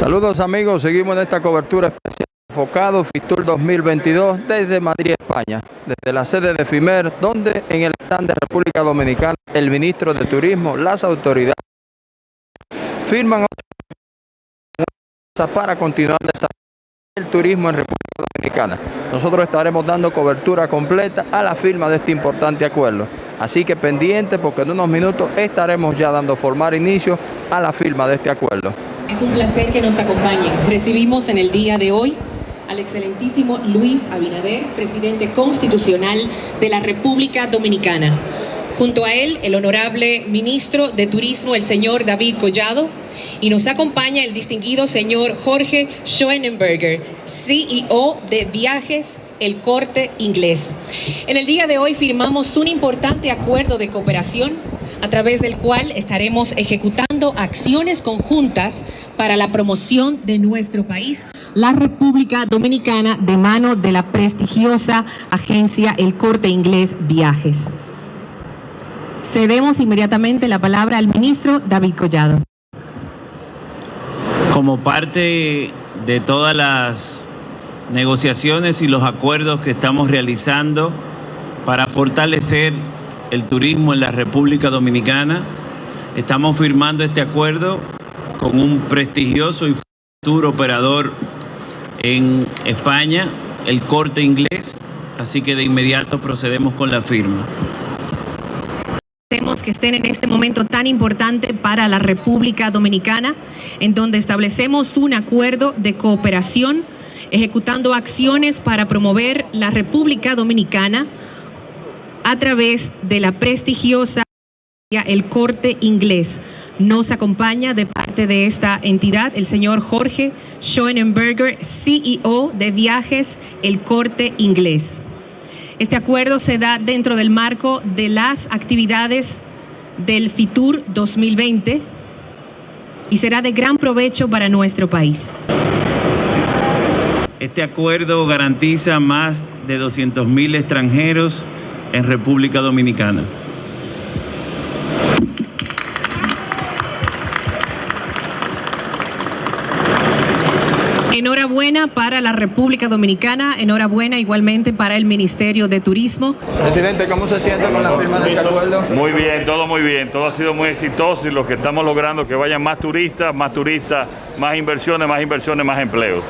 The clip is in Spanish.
Saludos amigos, seguimos en esta cobertura especial enfocado FITUR 2022 desde Madrid, España, desde la sede de FIMER, donde en el stand de República Dominicana el ministro de Turismo, las autoridades firman para continuar desarrollando el turismo en República Dominicana. Nosotros estaremos dando cobertura completa a la firma de este importante acuerdo. Así que pendiente porque en unos minutos estaremos ya dando formar inicio a la firma de este acuerdo. Es un placer que nos acompañen. Recibimos en el día de hoy al excelentísimo Luis Abinader, presidente constitucional de la República Dominicana. Junto a él, el honorable ministro de Turismo, el señor David Collado, y nos acompaña el distinguido señor Jorge Schoenenberger, CEO de Viajes El Corte Inglés. En el día de hoy firmamos un importante acuerdo de cooperación a través del cual estaremos ejecutando acciones conjuntas para la promoción de nuestro país, la República Dominicana, de mano de la prestigiosa agencia El Corte Inglés Viajes. Cedemos inmediatamente la palabra al ministro David Collado. Como parte de todas las negociaciones y los acuerdos que estamos realizando para fortalecer el turismo en la República Dominicana, estamos firmando este acuerdo con un prestigioso y futuro operador en España, el Corte Inglés, así que de inmediato procedemos con la firma que estén en este momento tan importante para la República Dominicana, en donde establecemos un acuerdo de cooperación, ejecutando acciones para promover la República Dominicana a través de la prestigiosa el Corte Inglés. Nos acompaña de parte de esta entidad el señor Jorge Schoenenberger, CEO de Viajes El Corte Inglés. Este acuerdo se da dentro del marco de las actividades del FITUR 2020 y será de gran provecho para nuestro país. Este acuerdo garantiza más de 200.000 extranjeros en República Dominicana. Enhorabuena para la República Dominicana, enhorabuena igualmente para el Ministerio de Turismo. Presidente, ¿cómo se siente con la firma de este acuerdo? Muy bien, todo muy bien, todo ha sido muy exitoso y lo que estamos logrando es que vayan más turistas, más turistas, más inversiones, más inversiones, más empleos.